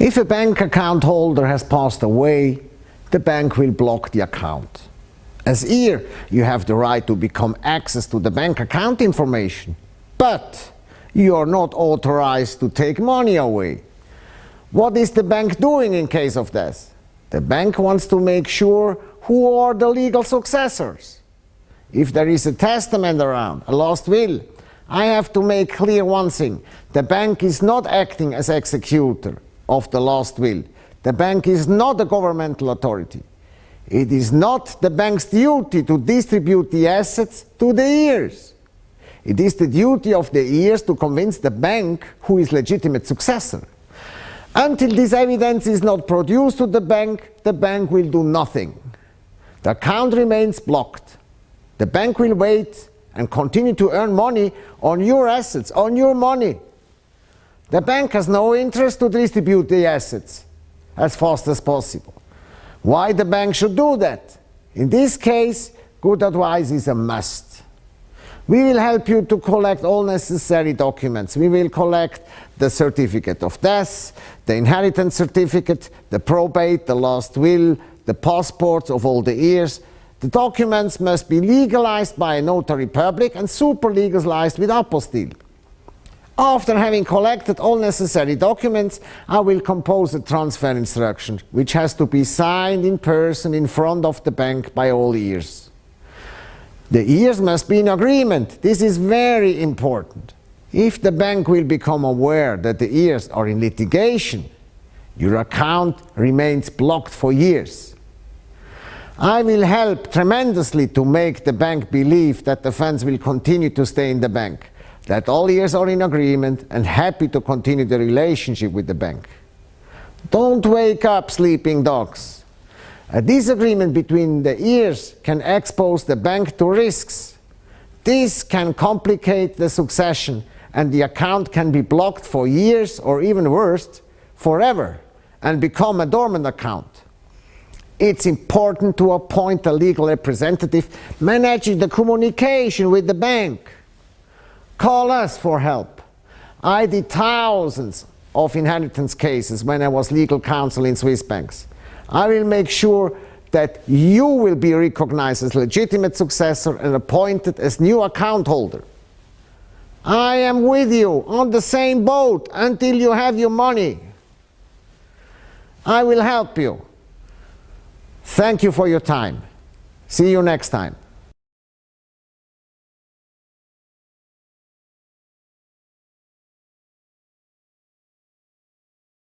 If a bank account holder has passed away, the bank will block the account. As heir, you have the right to become access to the bank account information, but you are not authorized to take money away. What is the bank doing in case of death? The bank wants to make sure who are the legal successors. If there is a testament around, a last will, I have to make clear one thing. The bank is not acting as executor of the last will. The bank is not a governmental authority. It is not the bank's duty to distribute the assets to the heirs. It is the duty of the heirs to convince the bank who is legitimate successor. Until this evidence is not produced to the bank, the bank will do nothing. The account remains blocked. The bank will wait and continue to earn money on your assets, on your money. The bank has no interest to distribute the assets as fast as possible. Why the bank should do that? In this case, good advice is a must. We will help you to collect all necessary documents. We will collect the certificate of death, the inheritance certificate, the probate, the last will, the passports of all the heirs. The documents must be legalized by a notary public and super legalized with apostille. After having collected all necessary documents, I will compose a transfer instruction, which has to be signed in person in front of the bank by all heirs. The heirs must be in agreement. This is very important. If the bank will become aware that the heirs are in litigation, your account remains blocked for years. I will help tremendously to make the bank believe that the funds will continue to stay in the bank that all heirs are in agreement and happy to continue the relationship with the bank. Don't wake up, sleeping dogs. A disagreement between the heirs can expose the bank to risks. This can complicate the succession and the account can be blocked for years or even worse, forever and become a dormant account. It's important to appoint a legal representative managing the communication with the bank. Call us for help. I did thousands of inheritance cases when I was legal counsel in Swiss banks. I will make sure that you will be recognized as legitimate successor and appointed as new account holder. I am with you on the same boat until you have your money. I will help you. Thank you for your time. See you next time.